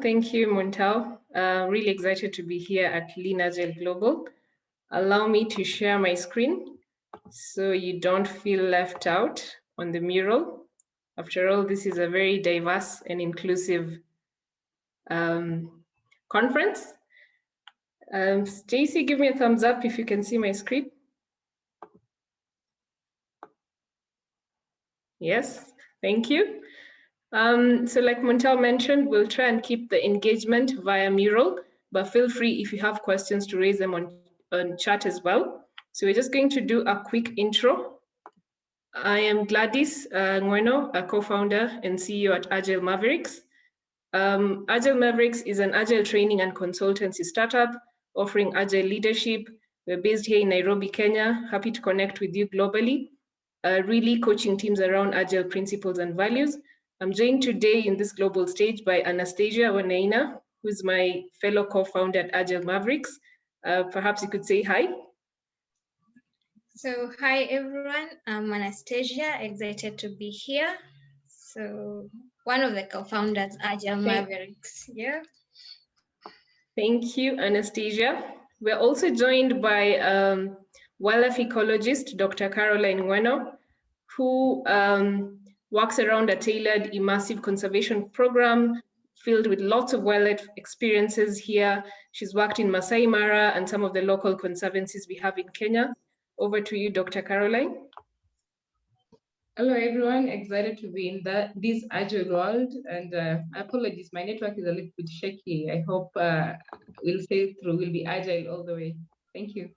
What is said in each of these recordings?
Thank you, Montal. Uh, really excited to be here at Lean Agile Global. Allow me to share my screen so you don't feel left out on the mural. After all, this is a very diverse and inclusive um, conference. Um, Stacy, give me a thumbs up if you can see my screen. Yes, thank you. Um, so like Montel mentioned, we'll try and keep the engagement via mural, but feel free if you have questions to raise them on, on chat as well. So we're just going to do a quick intro. I am Gladys uh, Ngweno, a co-founder and CEO at Agile Mavericks. Um, Agile Mavericks is an agile training and consultancy startup offering agile leadership. We're based here in Nairobi, Kenya. Happy to connect with you globally. Uh, really coaching teams around agile principles and values I'm joined today in this global stage by Anastasia Wainaina, who's my fellow co-founder at Agile Mavericks. Uh, perhaps you could say hi. So hi everyone, I'm Anastasia, excited to be here. So one of the co-founders, Agile Mavericks, yeah. Thank you, Anastasia. We're also joined by um, wildlife ecologist, Dr. Caroline Ngweno, who um, works around a tailored immersive conservation program filled with lots of wildlife experiences here. She's worked in Masai Mara and some of the local conservancies we have in Kenya. Over to you, Dr. Caroline. Hello, everyone. Excited to be in that this agile world. And uh, apologies, my network is a little bit shaky. I hope uh, we'll stay through. We'll be agile all the way. Thank you.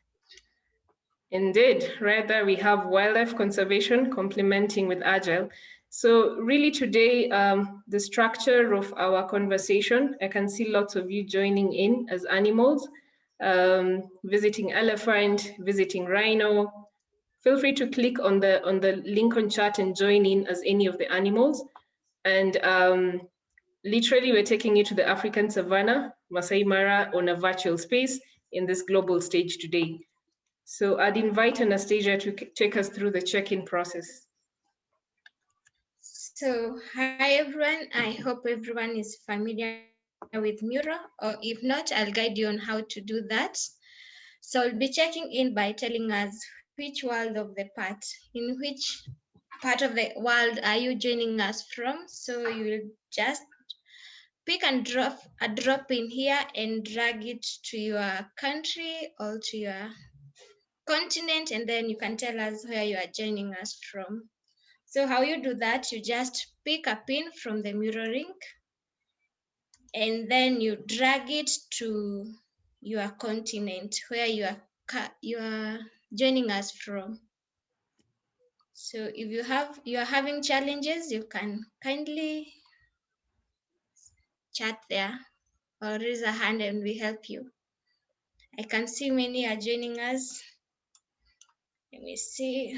Indeed, rather we have wildlife conservation complementing with agile. So really today, um, the structure of our conversation, I can see lots of you joining in as animals, um, visiting elephant, visiting rhino. Feel free to click on the, on the link on chat and join in as any of the animals. And um, literally we're taking you to the African savannah, Masai Mara on a virtual space in this global stage today. So I'd invite Anastasia to take us through the check-in process. So hi everyone, I hope everyone is familiar with Mural, or if not, I'll guide you on how to do that. So I'll be checking in by telling us which world of the part, in which part of the world are you joining us from? So you will just pick and drop a drop in here and drag it to your country or to your continent, and then you can tell us where you are joining us from. So how you do that, you just pick a pin from the mirroring and then you drag it to your continent where you are you are joining us from. So if you have you are having challenges, you can kindly chat there or raise a hand and we help you. I can see many are joining us. Let me see.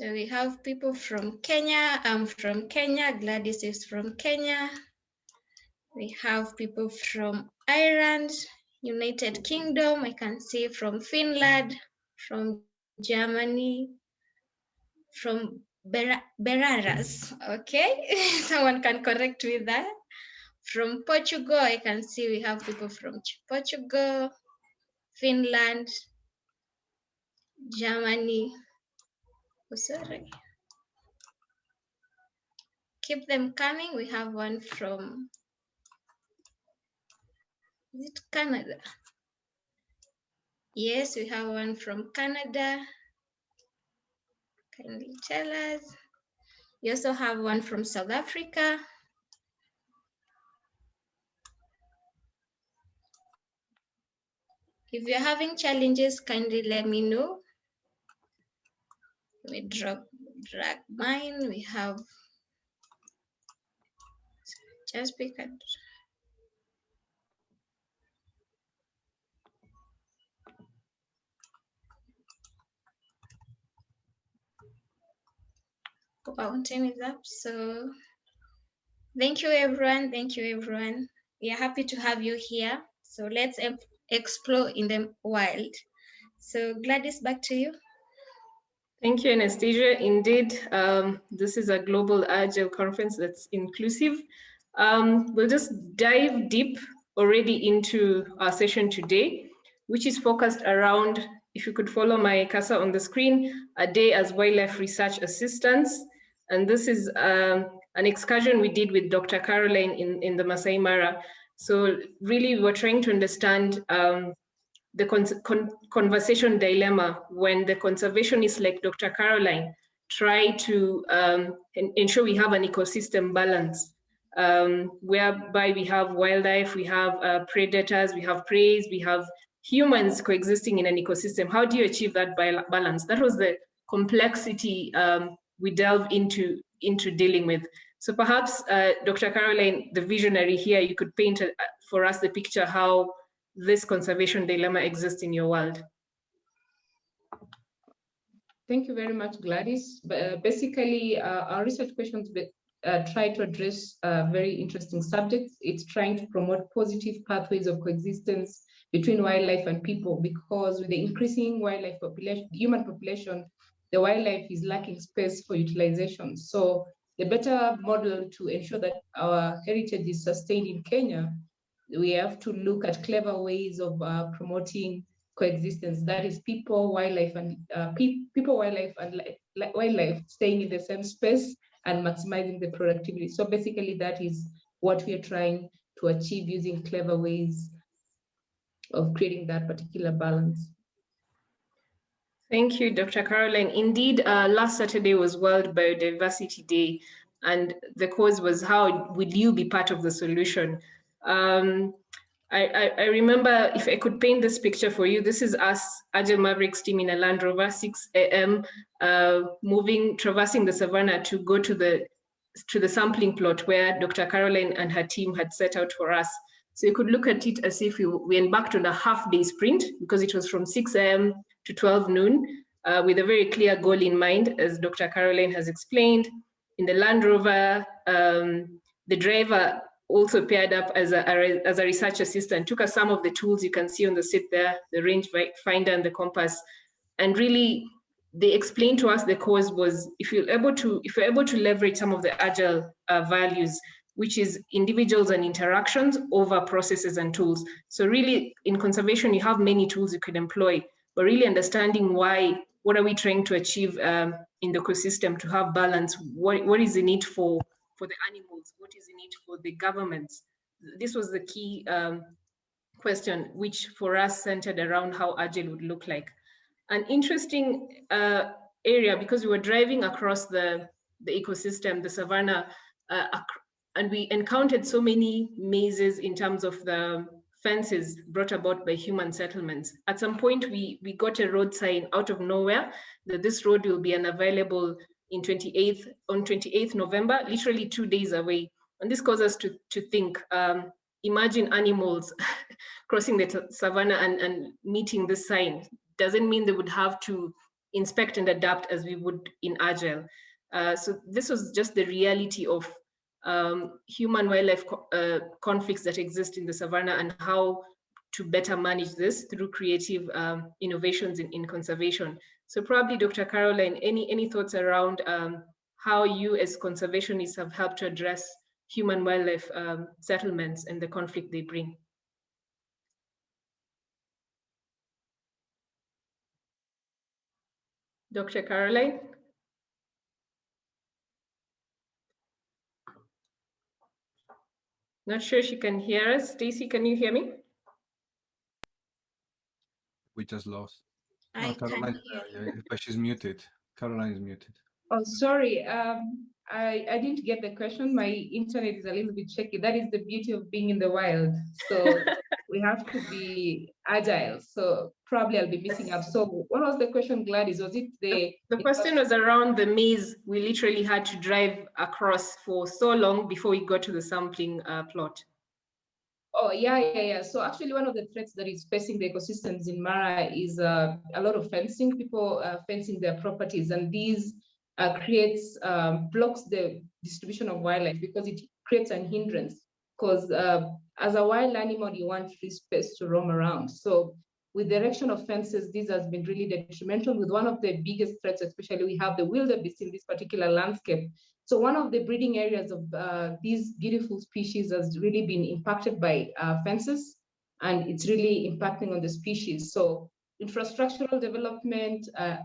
So we have people from Kenya. I'm from Kenya. Gladys is from Kenya. We have people from Ireland, United Kingdom. I can see from Finland, from Germany, from Ber Beraras. Okay, someone can correct me that. From Portugal, I can see we have people from Portugal, Finland, Germany, sorry. Keep them coming. We have one from is it Canada? Yes, we have one from Canada. Kindly tell us. We also have one from South Africa. If you're having challenges, kindly let me know we drag drag mine. We have just pick it fountain is up so thank you everyone. Thank you everyone. We are happy to have you here. So let's explore in the wild. So gladys back to you Thank you, Anastasia. Indeed, um, this is a global agile conference that's inclusive. Um, we'll just dive deep already into our session today, which is focused around, if you could follow my cursor on the screen, a day as wildlife research assistants. And this is um, an excursion we did with Dr. Caroline in, in the Masai Mara. So really we're trying to understand um, the con con conversation dilemma when the conservationists like Dr. Caroline try to um, ensure we have an ecosystem balance um, whereby we have wildlife, we have uh, predators, we have prey, we have humans coexisting in an ecosystem. How do you achieve that balance? That was the complexity um, we delve into, into dealing with. So perhaps, uh, Dr. Caroline, the visionary here, you could paint a, for us the picture how this conservation dilemma exists in your world. Thank you very much, Gladys. Uh, basically, uh, our research questions uh, try to address uh, very interesting subjects. It's trying to promote positive pathways of coexistence between wildlife and people because with the increasing wildlife population, human population, the wildlife is lacking space for utilization. So the better model to ensure that our heritage is sustained in Kenya, we have to look at clever ways of uh, promoting coexistence. That is people, wildlife, and uh, pe people, wildlife, and wildlife staying in the same space and maximizing the productivity. So basically, that is what we are trying to achieve using clever ways of creating that particular balance. Thank you, Dr. Caroline. Indeed, uh, last Saturday was World Biodiversity Day, and the cause was how will you be part of the solution? Um, I, I, I, remember if I could paint this picture for you, this is us, Agile Mavericks team in a Land Rover, 6 a.m., uh, moving, traversing the savannah to go to the to the sampling plot where Dr. Caroline and her team had set out for us. So you could look at it as if we, we embarked on a half day sprint because it was from 6 a.m. to 12 noon uh, with a very clear goal in mind, as Dr. Caroline has explained. In the Land Rover, um, the driver also paired up as a, as a research assistant, took us some of the tools you can see on the sit there, the range finder and the compass, and really they explained to us the cause was if you're able to if you're able to leverage some of the agile uh, values which is individuals and interactions over processes and tools. So really in conservation you have many tools you could employ but really understanding why what are we trying to achieve um, in the ecosystem to have balance what, what is the need for for the animals? What is in it for the governments? This was the key um, question, which for us centered around how Agile would look like. An interesting uh, area, because we were driving across the, the ecosystem, the savannah, uh, and we encountered so many mazes in terms of the fences brought about by human settlements. At some point, we, we got a road sign out of nowhere that this road will be unavailable in 28th on 28th November, literally two days away. And this causes us to, to think, um, imagine animals crossing the savannah and, and meeting this sign. Doesn't mean they would have to inspect and adapt as we would in Agile. Uh, so this was just the reality of um, human wildlife co uh, conflicts that exist in the savannah and how to better manage this through creative um, innovations in, in conservation. So probably Dr. Caroline, any, any thoughts around um, how you as conservationists have helped to address human wildlife um, settlements and the conflict they bring? Dr. Caroline? Not sure she can hear us. Stacy, can you hear me? We just lost. I Caroline, yeah, but she's muted. Caroline is muted. Oh, sorry. Um, I, I didn't get the question. My internet is a little bit shaky. That is the beauty of being in the wild. So we have to be agile. So probably I'll be missing out. So what was the question, Gladys? Was it the... The question was around the maze. We literally had to drive across for so long before we got to the sampling uh, plot. Oh, yeah, yeah, yeah. So actually one of the threats that is facing the ecosystems in Mara is uh, a lot of fencing, people uh, fencing their properties. And these uh, creates, um, blocks the distribution of wildlife because it creates an hindrance. Because uh, as a wild animal, you want free space to roam around. So with the erection of fences, this has been really detrimental with one of the biggest threats, especially we have the wildebeest in this particular landscape. So one of the breeding areas of uh, these beautiful species has really been impacted by uh, fences and it's really impacting on the species. So infrastructural development uh,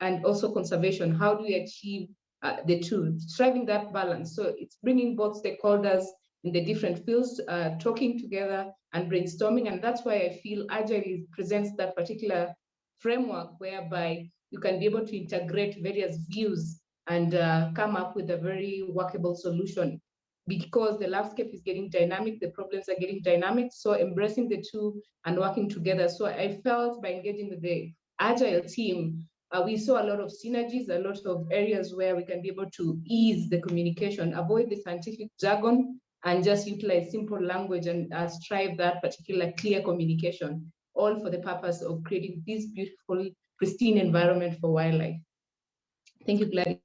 and also conservation, how do we achieve uh, the two, striving that balance. So it's bringing both stakeholders in the different fields, uh, talking together and brainstorming. And that's why I feel Agile presents that particular framework whereby you can be able to integrate various views and uh, come up with a very workable solution because the landscape is getting dynamic, the problems are getting dynamic. So embracing the two and working together. So I felt by engaging with the Agile team, uh, we saw a lot of synergies, a lot of areas where we can be able to ease the communication, avoid the scientific jargon, and just utilize simple language and uh, strive that particular clear communication, all for the purpose of creating this beautiful, pristine environment for wildlife. Thank you, Gladys.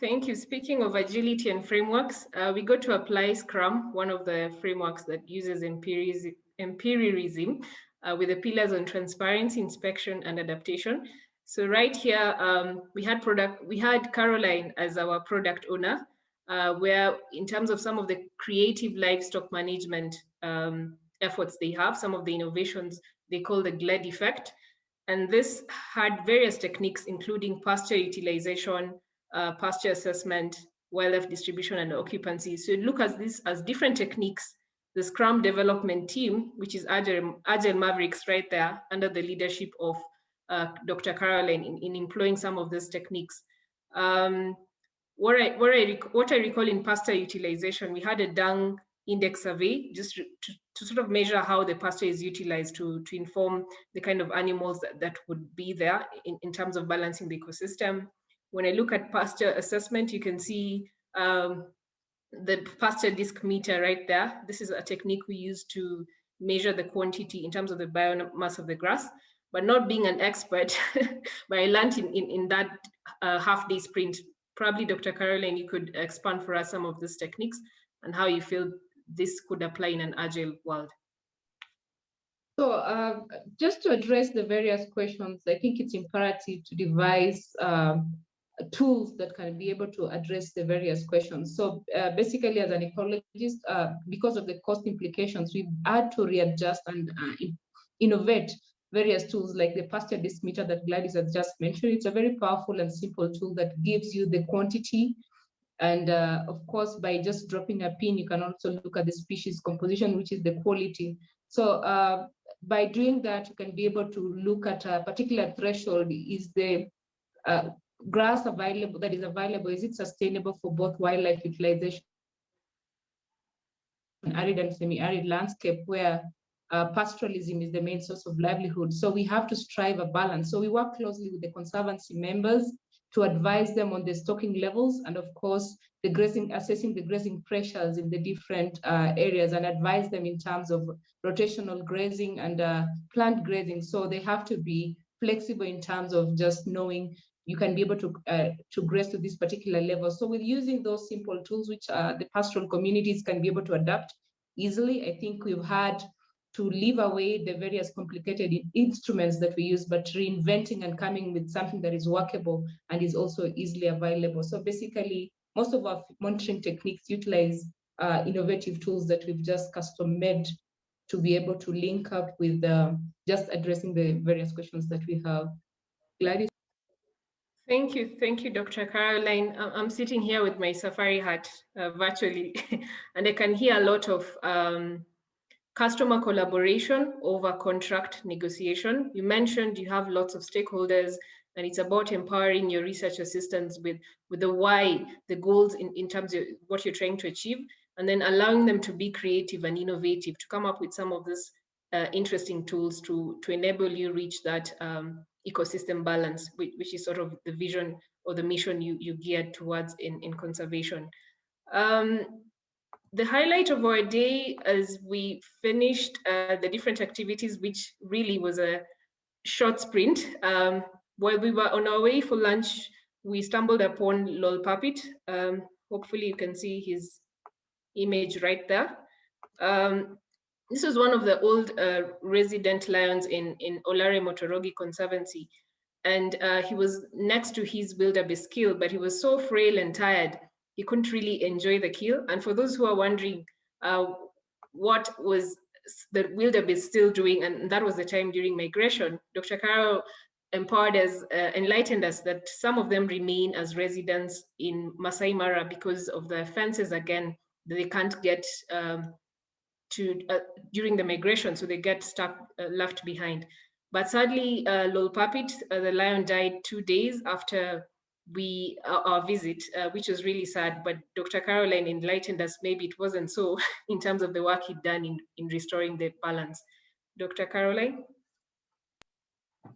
Thank you. Speaking of agility and frameworks, uh, we got to apply Scrum, one of the frameworks that uses empiricism uh, with the pillars on transparency, inspection, and adaptation. So right here, um, we had product, we had Caroline as our product owner, uh, where in terms of some of the creative livestock management um, efforts they have, some of the innovations they call the GLED effect. And this had various techniques, including pasture utilization, uh, pasture assessment, wildlife distribution, and occupancy. So look at this as different techniques. The Scrum development team, which is Agile, Agile Mavericks right there under the leadership of uh, Dr. Caroline in, in employing some of these techniques. Um, what I, what I, what I recall in pasture utilization, we had a dung index survey just to, to sort of measure how the pasture is utilized to, to inform the kind of animals that, that would be there in, in terms of balancing the ecosystem. When I look at pasture assessment, you can see um, the pasture disc meter right there. This is a technique we use to measure the quantity in terms of the biomass of the grass, but not being an expert, but I learned in, in, in that uh, half day sprint probably Dr. Caroline, you could expand for us some of these techniques and how you feel this could apply in an agile world. So uh, just to address the various questions, I think it's imperative to devise um, tools that can be able to address the various questions. So uh, basically as an ecologist, uh, because of the cost implications, we've had to readjust and uh, innovate various tools like the pasture disc meter that Gladys has just mentioned. It's a very powerful and simple tool that gives you the quantity. And uh, of course, by just dropping a pin, you can also look at the species composition, which is the quality. So uh, by doing that, you can be able to look at a particular threshold. Is the uh, grass available that is available, is it sustainable for both wildlife utilization arid and semi-arid landscape where uh, pastoralism is the main source of livelihood. So we have to strive a balance. So we work closely with the conservancy members to advise them on the stocking levels and of course the grazing, assessing the grazing pressures in the different uh, areas and advise them in terms of rotational grazing and uh, plant grazing. So they have to be flexible in terms of just knowing you can be able to uh, to graze to this particular level. So with using those simple tools, which uh, the pastoral communities can be able to adapt easily, I think we've had to leave away the various complicated instruments that we use, but reinventing and coming with something that is workable and is also easily available. So basically, most of our monitoring techniques utilize uh, innovative tools that we've just custom made to be able to link up with uh, just addressing the various questions that we have. Gladys? Thank you. Thank you, Dr. Caroline. I'm sitting here with my safari hat uh, virtually, and I can hear a lot of um, Customer collaboration over contract negotiation. You mentioned you have lots of stakeholders and it's about empowering your research assistants with, with the why, the goals in, in terms of what you're trying to achieve, and then allowing them to be creative and innovative to come up with some of these uh, interesting tools to, to enable you reach that um, ecosystem balance, which, which, is sort of the vision or the mission you, you geared towards in, in conservation. Um, the highlight of our day as we finished uh, the different activities, which really was a short sprint. Um, while we were on our way for lunch, we stumbled upon Lolparpit. Um, hopefully you can see his image right there. Um, this was one of the old uh, resident lions in, in Olare Motorogi Conservancy. And uh, he was next to his wildebeest kill, but he was so frail and tired, he couldn't really enjoy the kill. And for those who are wondering uh, what was the wildebeest still doing, and that was the time during migration, Dr. Caro empowered us, uh, enlightened us that some of them remain as residents in Masai Mara because of the fences again, they can't get um, to uh, during the migration, so they get stuck, uh, left behind. But sadly, uh, Lolparpit, uh, the lion died two days after we uh, our visit, uh, which was really sad. But Dr. Caroline enlightened us. Maybe it wasn't so in terms of the work he'd done in in restoring the balance. Dr. Caroline.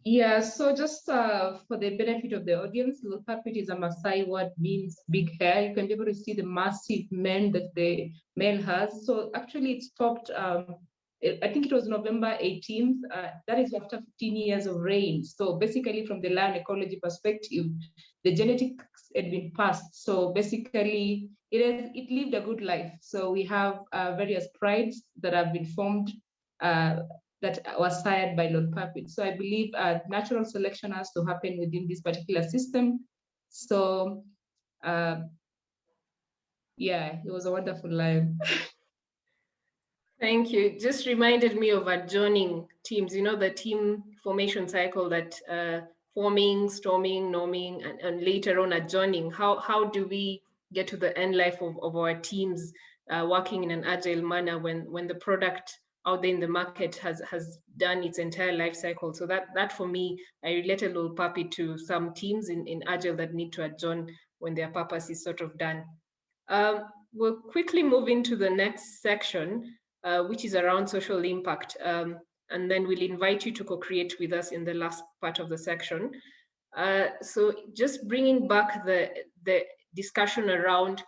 Yeah, so just uh, for the benefit of the audience, Lolparpit is a Maasai word means big hair. You can be able to see the massive mane that the male has. So actually it stopped, um, I think it was November 18th. Uh, that is after 15 years of rain. So basically from the land ecology perspective, the genetics had been passed. So basically it, has, it lived a good life. So we have uh, various prides that have been formed uh, that was sired by Lolparpit. So I believe uh, natural selection has to happen within this particular system. So uh, yeah, it was a wonderful life. Thank you. Just reminded me of adjoining teams, you know, the team formation cycle that uh, forming, storming, norming, and, and later on adjoining. How, how do we get to the end life of, of our teams uh, working in an agile manner when, when the product out there in the market has has done its entire life cycle. So that that for me, I relate a little puppy to some teams in, in Agile that need to adjourn when their purpose is sort of done. Um, we'll quickly move into the next section, uh, which is around social impact. Um, and then we'll invite you to co-create with us in the last part of the section. Uh, so just bringing back the, the discussion around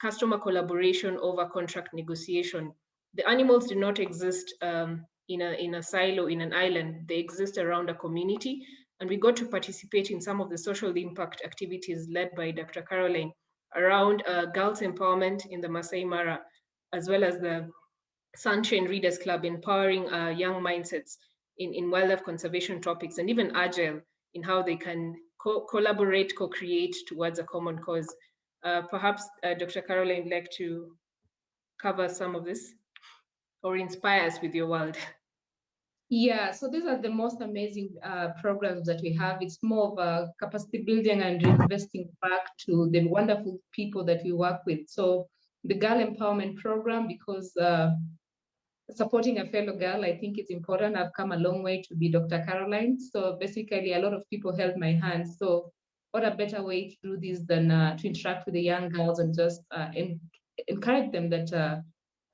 customer collaboration over contract negotiation the animals do not exist um, in, a, in a silo, in an island. They exist around a community. And we got to participate in some of the social impact activities led by Dr. Caroline around uh, girls empowerment in the Masai Mara, as well as the Sunshine Readers Club empowering uh, young mindsets in, in wildlife conservation topics and even agile in how they can co collaborate, co-create towards a common cause. Uh, perhaps uh, Dr. Caroline would like to cover some of this or inspire us with your world? Yeah, so these are the most amazing uh, programs that we have. It's more of a capacity building and investing back to the wonderful people that we work with. So the Girl Empowerment Program, because uh, supporting a fellow girl, I think it's important. I've come a long way to be Dr. Caroline. So basically, a lot of people held my hand. So what a better way to do this than uh, to interact with the young girls and just uh, encourage them that uh,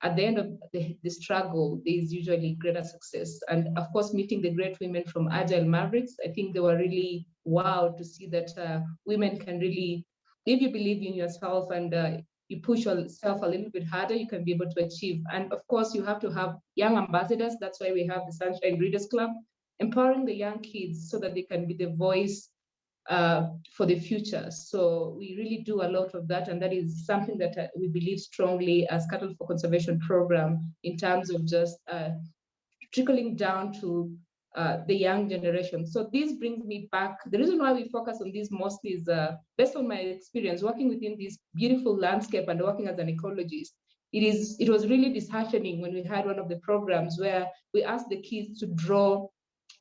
at the end of the, the struggle, there is usually greater success. And of course, meeting the great women from Agile Mavericks, I think they were really wow to see that uh, women can really, if you believe in yourself and uh, you push yourself a little bit harder, you can be able to achieve. And of course, you have to have young ambassadors. That's why we have the Sunshine Readers Club, empowering the young kids so that they can be the voice uh, for the future. So we really do a lot of that, and that is something that uh, we believe strongly as Cattle for Conservation program in terms of just uh, trickling down to uh, the young generation. So this brings me back. The reason why we focus on this mostly is uh, based on my experience working within this beautiful landscape and working as an ecologist. It is. It was really disheartening when we had one of the programs where we asked the kids to draw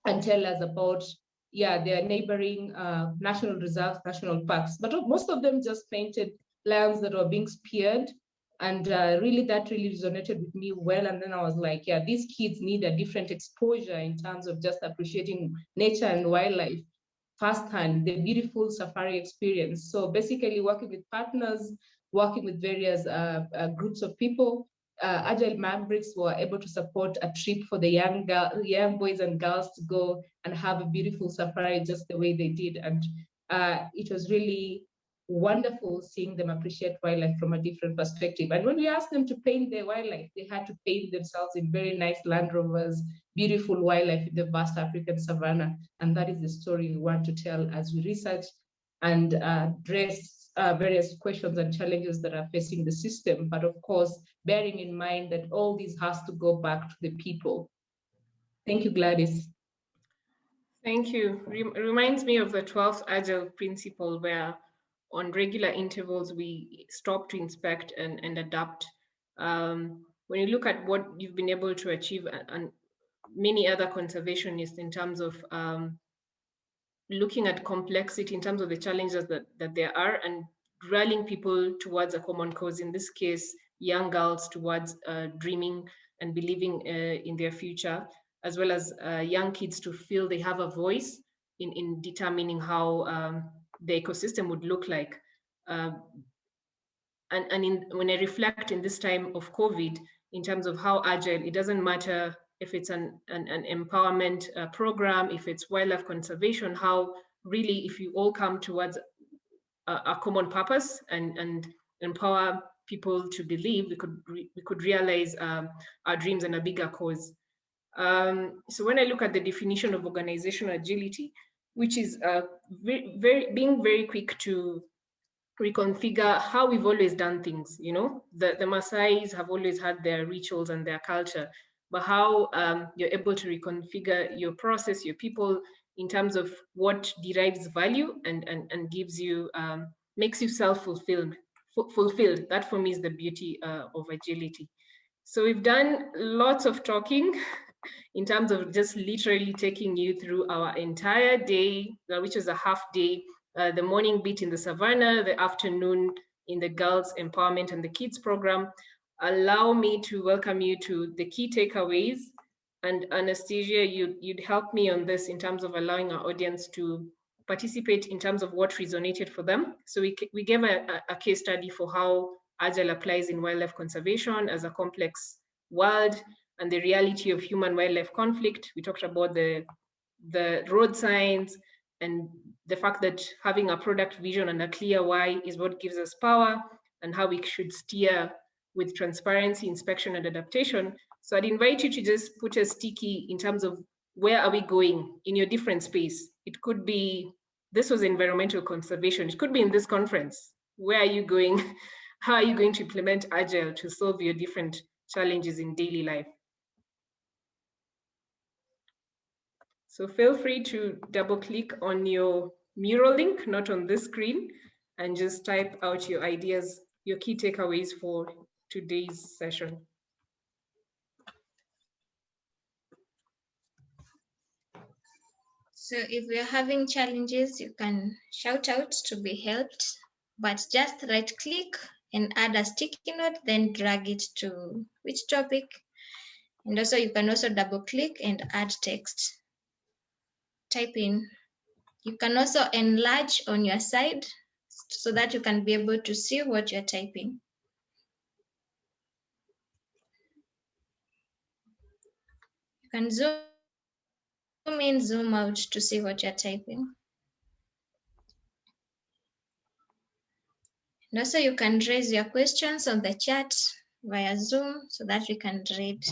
and tell us about yeah, they're neighboring uh, national reserves, national parks, but most of them just painted lands that were being speared. And uh, really, that really resonated with me well. And then I was like, yeah, these kids need a different exposure in terms of just appreciating nature and wildlife firsthand, the beautiful safari experience. So basically, working with partners, working with various uh, uh groups of people, uh, Agile Mavericks were able to support a trip for the young girl, young boys and girls to go and have a beautiful safari just the way they did. And uh, it was really wonderful seeing them appreciate wildlife from a different perspective. And when we asked them to paint their wildlife, they had to paint themselves in very nice Land Rovers, beautiful wildlife in the vast African savannah. And that is the story we want to tell as we research and uh, dress uh, various questions and challenges that are facing the system, but of course, bearing in mind that all this has to go back to the people. Thank you, Gladys. Thank you. Rem reminds me of the 12th Agile principle where on regular intervals we stop to inspect and, and adapt. Um, when you look at what you've been able to achieve and, and many other conservationists in terms of um, looking at complexity in terms of the challenges that, that there are and rallying people towards a common cause, in this case, young girls towards uh, dreaming and believing uh, in their future, as well as uh, young kids to feel they have a voice in, in determining how um, the ecosystem would look like. Um, and and in, when I reflect in this time of COVID, in terms of how agile, it doesn't matter if it's an, an, an empowerment uh, program, if it's wildlife conservation, how really if you all come towards a, a common purpose and, and empower people to believe, we could, we could realize um, our dreams and a bigger cause. Um, so when I look at the definition of organizational agility, which is uh, very, very, being very quick to reconfigure how we've always done things, you know, the, the Maasai's have always had their rituals and their culture, but how um, you're able to reconfigure your process, your people in terms of what derives value and, and, and gives you, um, makes you self-fulfilled. Fulfilled. That for me is the beauty uh, of agility. So we've done lots of talking in terms of just literally taking you through our entire day, uh, which is a half day, uh, the morning beat in the savannah, the afternoon in the girls empowerment and the kids program, allow me to welcome you to the key takeaways. And Anastasia, you, you'd help me on this in terms of allowing our audience to participate in terms of what resonated for them. So we, we gave a, a case study for how Agile applies in wildlife conservation as a complex world and the reality of human wildlife conflict. We talked about the, the road signs and the fact that having a product vision and a clear why is what gives us power and how we should steer with transparency, inspection, and adaptation. So I'd invite you to just put a sticky in terms of where are we going in your different space. It could be, this was environmental conservation. It could be in this conference. Where are you going? How are you going to implement Agile to solve your different challenges in daily life? So feel free to double click on your mural link, not on this screen, and just type out your ideas, your key takeaways for today's session. So if are having challenges, you can shout out to be helped, but just right click and add a sticky note, then drag it to which topic. And also you can also double click and add text. Type in. You can also enlarge on your side so that you can be able to see what you're typing. You can zoom in, zoom out to see what you're typing. And also you can raise your questions on the chat via Zoom so that we can read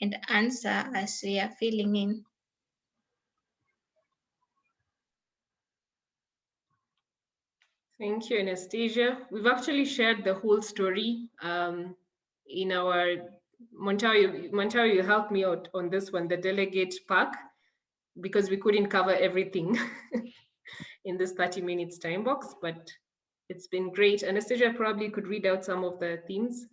and answer as we are filling in. Thank you, Anastasia. We've actually shared the whole story um, in our Montario, Montario, you helped me out on this one, the delegate pack, because we couldn't cover everything in this 30 minutes time box, but it's been great. Anastasia probably could read out some of the themes.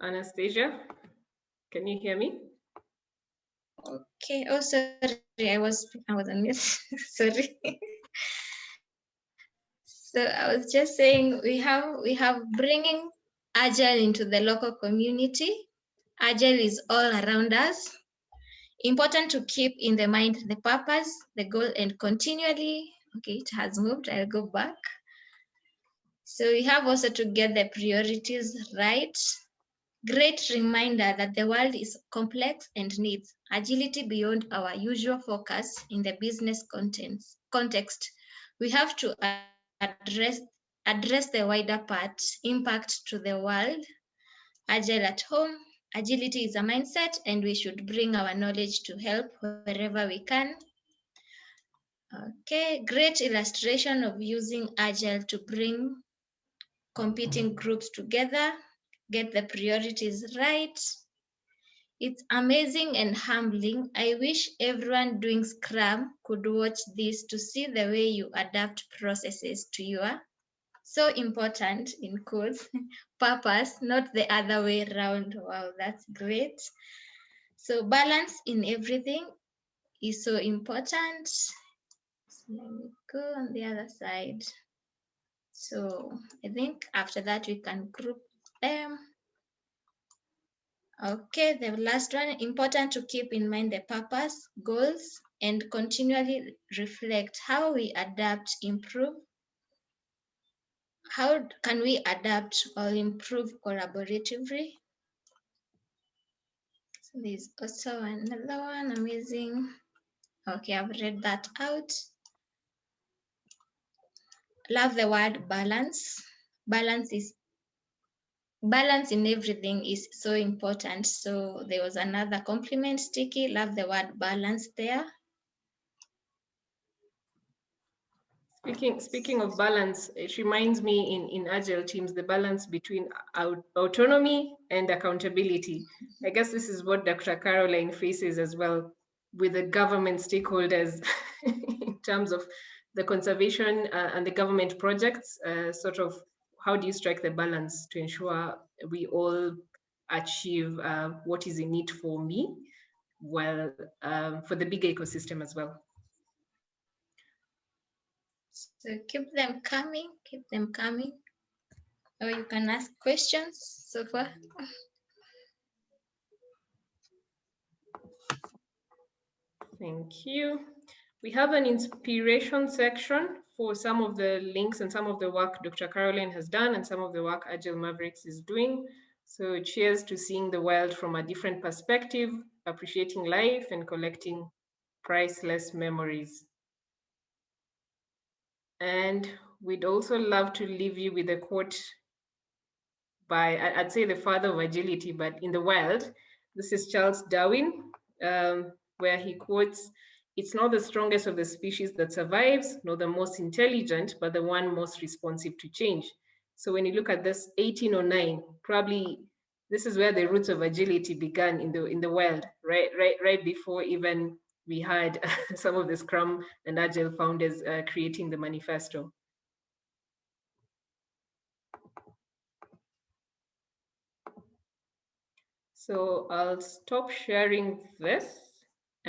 Anastasia, can you hear me? Okay. Oh, sorry. I was I was on mute. sorry. so I was just saying we have we have bringing agile into the local community. Agile is all around us. Important to keep in the mind the purpose, the goal, and continually. Okay, it has moved. I'll go back. So we have also to get the priorities right great reminder that the world is complex and needs agility beyond our usual focus in the business contents, context. We have to address, address the wider part, impact to the world, agile at home, agility is a mindset and we should bring our knowledge to help wherever we can. Okay, great illustration of using Agile to bring competing groups together, get the priorities right. It's amazing and humbling. I wish everyone doing Scrum could watch this to see the way you adapt processes to your so important in quotes purpose, not the other way around. Wow, that's great. So balance in everything is so important. So let me go on the other side. So I think after that we can group them. Okay, the last one, important to keep in mind the purpose, goals, and continually reflect how we adapt, improve, how can we adapt or improve collaboratively? So there's also another one, amazing. Okay, I've read that out. Love the word balance. Balance is balance in everything is so important. So there was another compliment sticky. Love the word balance there. Speaking, speaking of balance, it reminds me in, in agile teams, the balance between autonomy and accountability. I guess this is what Dr. Caroline faces as well with the government stakeholders in terms of the conservation uh, and the government projects, uh, sort of how do you strike the balance to ensure we all achieve uh, what is in it for me, well, um, for the big ecosystem as well. So keep them coming, keep them coming. Or you can ask questions so far. Thank you. We have an inspiration section for some of the links and some of the work Dr. Caroline has done and some of the work Agile Mavericks is doing. So cheers to seeing the world from a different perspective, appreciating life and collecting priceless memories. And we'd also love to leave you with a quote by, I'd say the father of agility, but in the world, this is Charles Darwin, um, where he quotes, it's not the strongest of the species that survives, nor the most intelligent, but the one most responsive to change. So when you look at this 1809, probably this is where the roots of agility began in the in the world, right, right, right before even we had some of the Scrum and Agile founders uh, creating the manifesto. So I'll stop sharing this.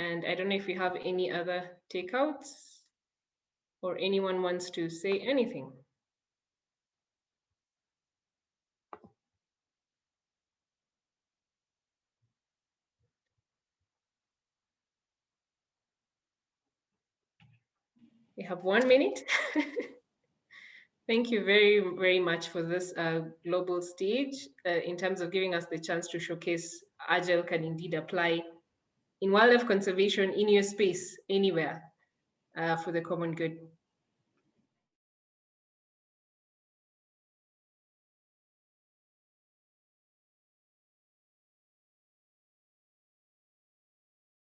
And I don't know if you have any other takeouts or anyone wants to say anything. We have one minute. Thank you very, very much for this uh, global stage uh, in terms of giving us the chance to showcase Agile can indeed apply in wildlife conservation in your space, anywhere uh, for the common good.